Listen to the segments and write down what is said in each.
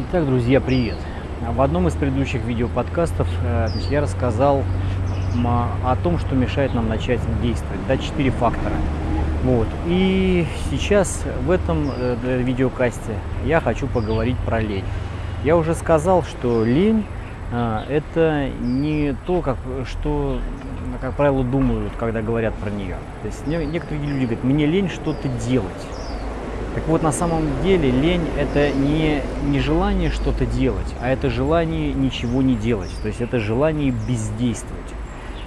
Итак, друзья, привет! В одном из предыдущих видеоподкастов э, я рассказал о том, что мешает нам начать действовать. Да, четыре фактора. Вот. И сейчас в этом э, видеокасте я хочу поговорить про лень. Я уже сказал, что лень э, это не то, как, что, как правило, думают, когда говорят про нее. То есть некоторые люди говорят, мне лень что-то делать. Так вот, на самом деле лень – это не, не желание что-то делать, а это желание ничего не делать. То есть это желание бездействовать.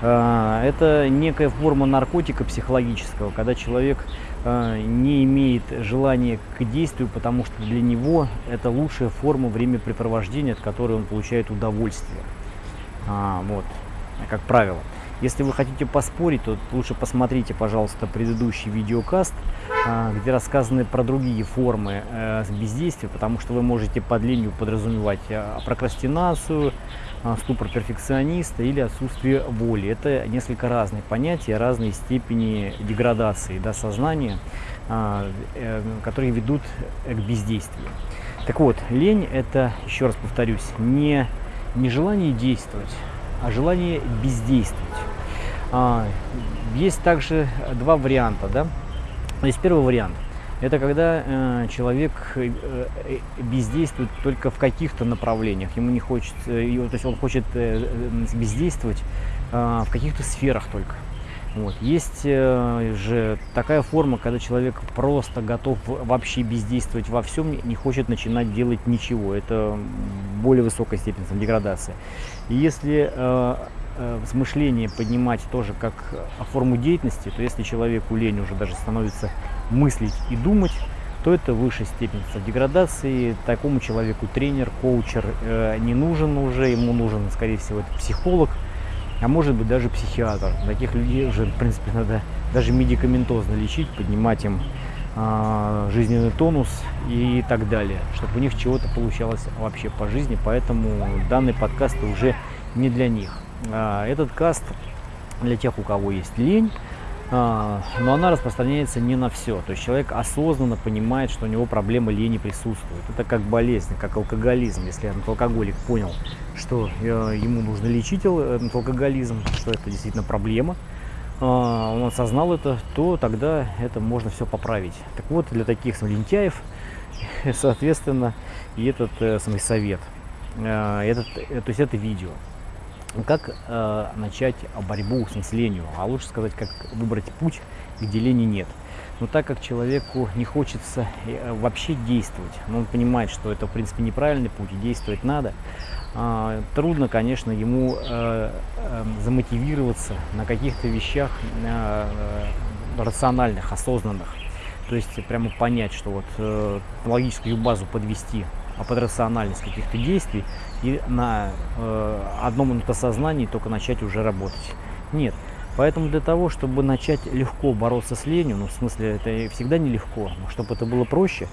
А, это некая форма наркотика психологического, когда человек а, не имеет желания к действию, потому что для него это лучшая форма времяпрепровождения, от которой он получает удовольствие. А, вот, как правило. Если вы хотите поспорить, то лучше посмотрите, пожалуйста, предыдущий видеокаст, а, где рассказаны про другие формы э, бездействия, потому что вы можете под ленью подразумевать а, прокрастинацию, а, ступор перфекциониста или отсутствие воли. Это несколько разные понятия, разные степени деградации да, сознания, э, которые ведут к бездействию. Так вот, лень – это, еще раз повторюсь, не, не желание действовать, а желание бездействовать. Есть также два варианта. Да? Есть первый вариант. Это когда э, человек э, э, бездействует только в каких-то направлениях. Ему не хочется, э, то есть он хочет э, э, бездействовать э, в каких-то сферах только. Вот. Есть э, же такая форма, когда человек просто готов вообще бездействовать во всем, не хочет начинать делать ничего. Это более высокая степень деградации. И если э, э, мышление поднимать тоже как форму деятельности, то если человеку лень уже даже становится мыслить и думать, то это высшая степень деградации. Такому человеку тренер, коучер э, не нужен уже, ему нужен, скорее всего, это психолог, а может быть даже психиатр. Таких людей уже, в принципе, надо даже медикаментозно лечить, поднимать им э, жизненный тонус и так далее, чтобы у них чего-то получалось вообще по жизни. Поэтому данный подкаст уже не для них. А, этот каст для тех, у кого есть лень, а, но она распространяется не на все. То есть человек осознанно понимает, что у него проблема лени присутствует. Это как болезнь, как алкоголизм. Если алкоголик понял, что э, ему нужно лечить этот алкоголизм, что это действительно проблема, а, он осознал это, то тогда это можно все поправить. Так вот, для таких лентяев, соответственно, и этот э, самый совет, э, этот, то есть это видео. Как э, начать борьбу с ленью, а лучше сказать, как выбрать путь, где лени нет. Но так как человеку не хочется э, вообще действовать, но он понимает, что это в принципе неправильный путь, и действовать надо, э, трудно, конечно, ему э, э, замотивироваться на каких-то вещах э, э, рациональных, осознанных. То есть прямо понять, что вот э, логическую базу подвести под рациональность каких-то действий и на э, одном сознании только начать уже работать. Нет. Поэтому для того, чтобы начать легко бороться с ленью, ну в смысле это всегда нелегко, но чтобы это было проще,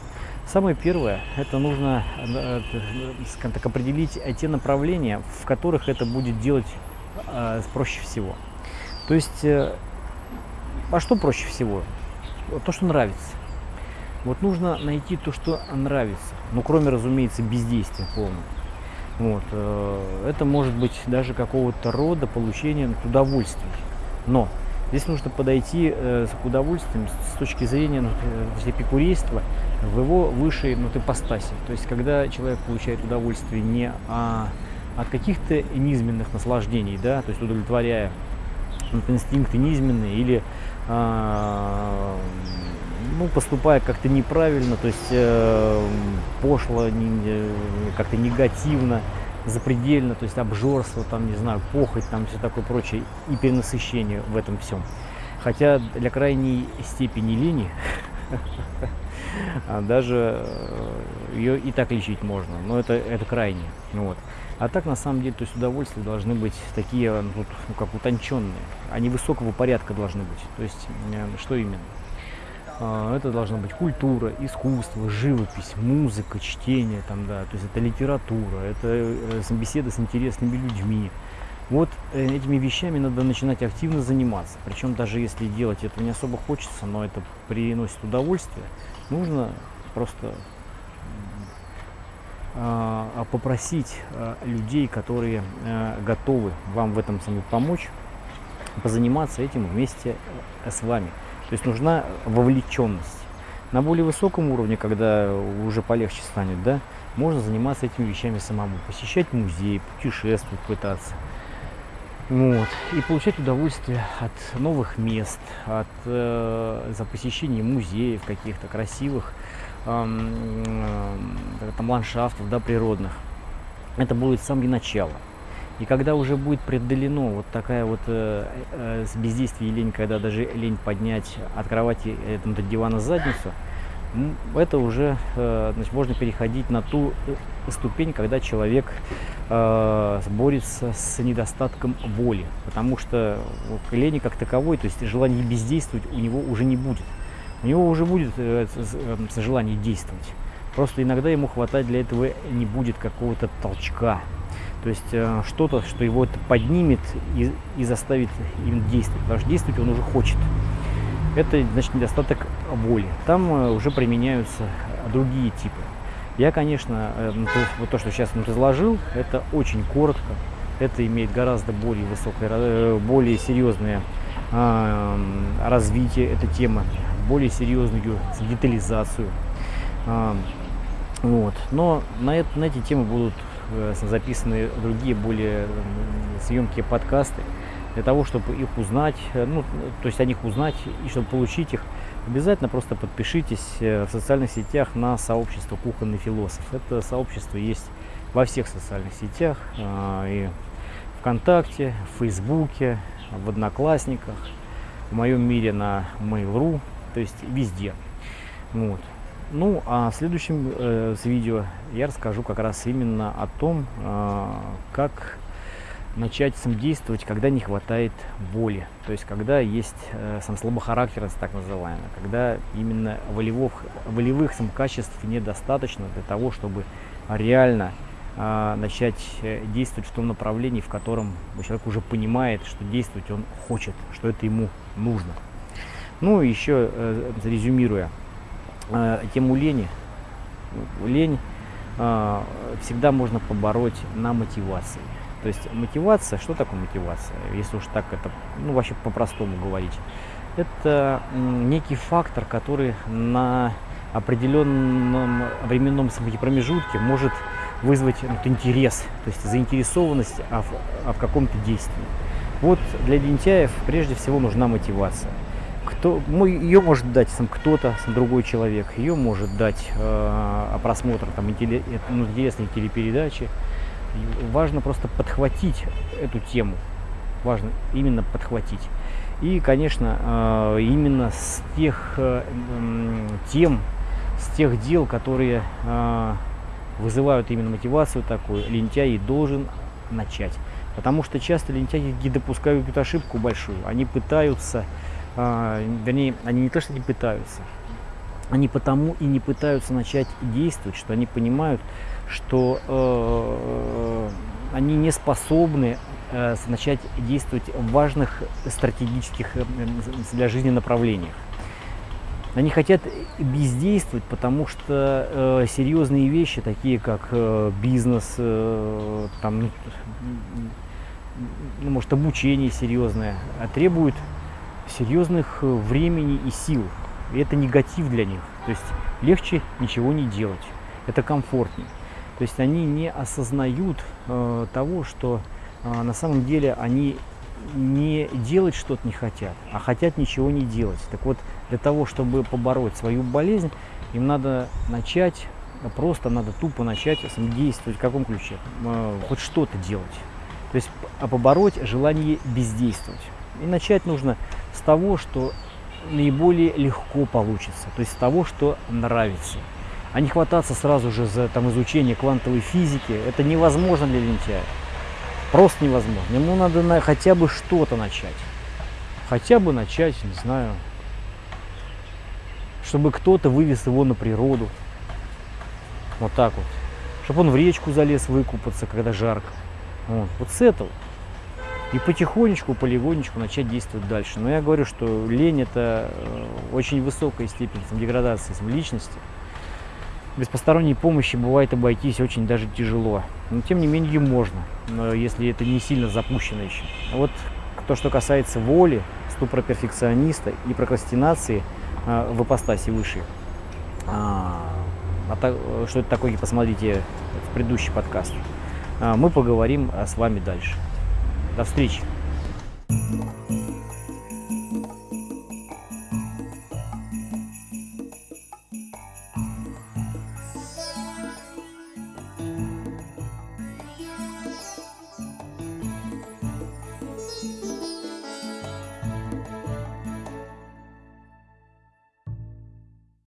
самое первое, это нужно э, э так, определить те направления, в которых это будет делать э, проще всего. То есть, э, а что проще всего? То, что нравится. Вот нужно найти то, что нравится. Ну, кроме, разумеется, бездействия полного. Вот. Э, это может быть даже какого-то рода получения удовольствия. Но здесь нужно подойти э, к удовольствием с точки зрения ну, э, эпикурейства в его высшей ну, ипостаси. То есть, когда человек получает удовольствие не а, от каких-то низменных наслаждений, да, то есть удовлетворяя инстинкты низменные или а, ну, поступая как-то неправильно, то есть э, пошло, не, как-то негативно, запредельно, то есть обжорство, там, не знаю, похоть, там все такое прочее, и перенасыщение в этом всем. Хотя для крайней степени лени а даже э, ее и так лечить можно, но это, это крайне. Вот. А так, на самом деле, то есть удовольствия должны быть такие, ну, как утонченные, они высокого порядка должны быть. То есть, что именно? А, это должна быть культура, искусство, живопись, музыка, чтение, там, да, то есть это литература, это э, беседы с интересными людьми. Вот э, этими вещами надо начинать активно заниматься. Причем даже если делать это не особо хочется, но это приносит удовольствие, нужно просто э, попросить э, людей, которые готовы вам в этом самом помочь, позаниматься этим вместе с вами. То есть нужна вовлеченность. На более высоком уровне, когда уже полегче станет, да, можно заниматься этими вещами самому. Посещать музей, путешествовать, пытаться. Вот. И получать удовольствие от новых мест, от э, за посещение музеев каких-то красивых э, э, там, ландшафтов да, природных. Это будет с самого начала. И когда уже будет преодолено вот такая вот э, э, бездействие и лень, когда даже лень поднять от кровати э, до дивана задницу, это уже э, значит, можно переходить на ту э, ступень, когда человек э, борется с недостатком воли, потому что лени как таковой, то есть желание бездействовать у него уже не будет. У него уже будет э, желание действовать. Просто иногда ему хватать для этого не будет какого-то толчка. То есть э, что-то, что его это поднимет и, и заставит им действовать. Потому что действовать он уже хочет это значит недостаток воли. Там э, уже применяются другие типы. Я, конечно, э, ну, вот то, что сейчас ну, изложил, это очень коротко. Это имеет гораздо более высокое, более серьезное э, развитие этой темы, более серьезную детализацию. Э, вот. Но на, это, на эти темы будут записаны другие более съемкие подкасты для того, чтобы их узнать, э, ну, то есть о них узнать и чтобы получить их, обязательно просто подпишитесь э, в социальных сетях на сообщество «Кухонный философ». Это сообщество есть во всех социальных сетях, э, и ВКонтакте, в Фейсбуке, в Одноклассниках, в моем мире на Mail.ru, то есть везде. Вот. Ну, а в следующем э, видео я расскажу как раз именно о том, э, как начать сам действовать, когда не хватает воли. То есть, когда есть э, сам слабохарактерность, так называемая, когда именно волевых, волевых сам качеств недостаточно для того, чтобы реально э, начать действовать в том направлении, в котором человек уже понимает, что действовать он хочет, что это ему нужно. Ну, еще э, резюмируя тему лени, лень э, всегда можно побороть на мотивации. То есть мотивация, что такое мотивация, если уж так это, ну вообще по-простому говорить, это некий фактор, который на определенном временном промежутке может вызвать вот, интерес, то есть заинтересованность а а в каком-то действии. Вот для лентяев прежде всего нужна мотивация. Кто, ну, ее может дать сам кто-то, другой человек, ее может дать э, просмотр там, ну, интересной телепередачи, важно просто подхватить эту тему. Важно именно подхватить. И, конечно, э, именно с тех э, тем, с тех дел, которые э, вызывают именно мотивацию такую, лентяй должен начать. Потому что часто лентяи допускают ошибку большую. Они пытаются, вернее, они не то, что не пытаются, они потому и не пытаются начать действовать, что они понимают, что э, они не способны э, начать действовать в важных стратегических э, для жизни направлениях. Они хотят бездействовать, потому что э, серьезные вещи, такие как э, бизнес, э, там, ну, ну может, обучение серьезное, требуют серьезных э, времени и сил. И это негатив для них. То есть легче ничего не делать. Это комфортнее. То есть они не осознают э, того, что э, на самом деле они не делать что-то не хотят, а хотят ничего не делать. Так вот, для того, чтобы побороть свою болезнь, им надо начать, просто надо тупо начать действовать в каком ключе? Э, хоть что-то делать. То есть а побороть желание бездействовать. И начать нужно с того, что наиболее легко получится, то есть с того, что нравится а не хвататься сразу же за там, изучение квантовой физики, это невозможно для лентяя. Просто невозможно. Ему надо на, хотя бы что-то начать. Хотя бы начать, не знаю, чтобы кто-то вывез его на природу. Вот так вот. Чтобы он в речку залез выкупаться, когда жарко. Вот, вот с этого. И потихонечку, полигонечку начать действовать дальше. Но я говорю, что лень это э, очень высокая степень деградации личности. Без посторонней помощи бывает обойтись очень даже тяжело. Но тем не менее можно, если это не сильно запущено еще. Вот то, что касается воли, ступора перфекциониста и прокрастинации э, в ипостаси выше. А, а что это такое, посмотрите в предыдущий подкаст. А, мы поговорим с вами дальше. До встречи!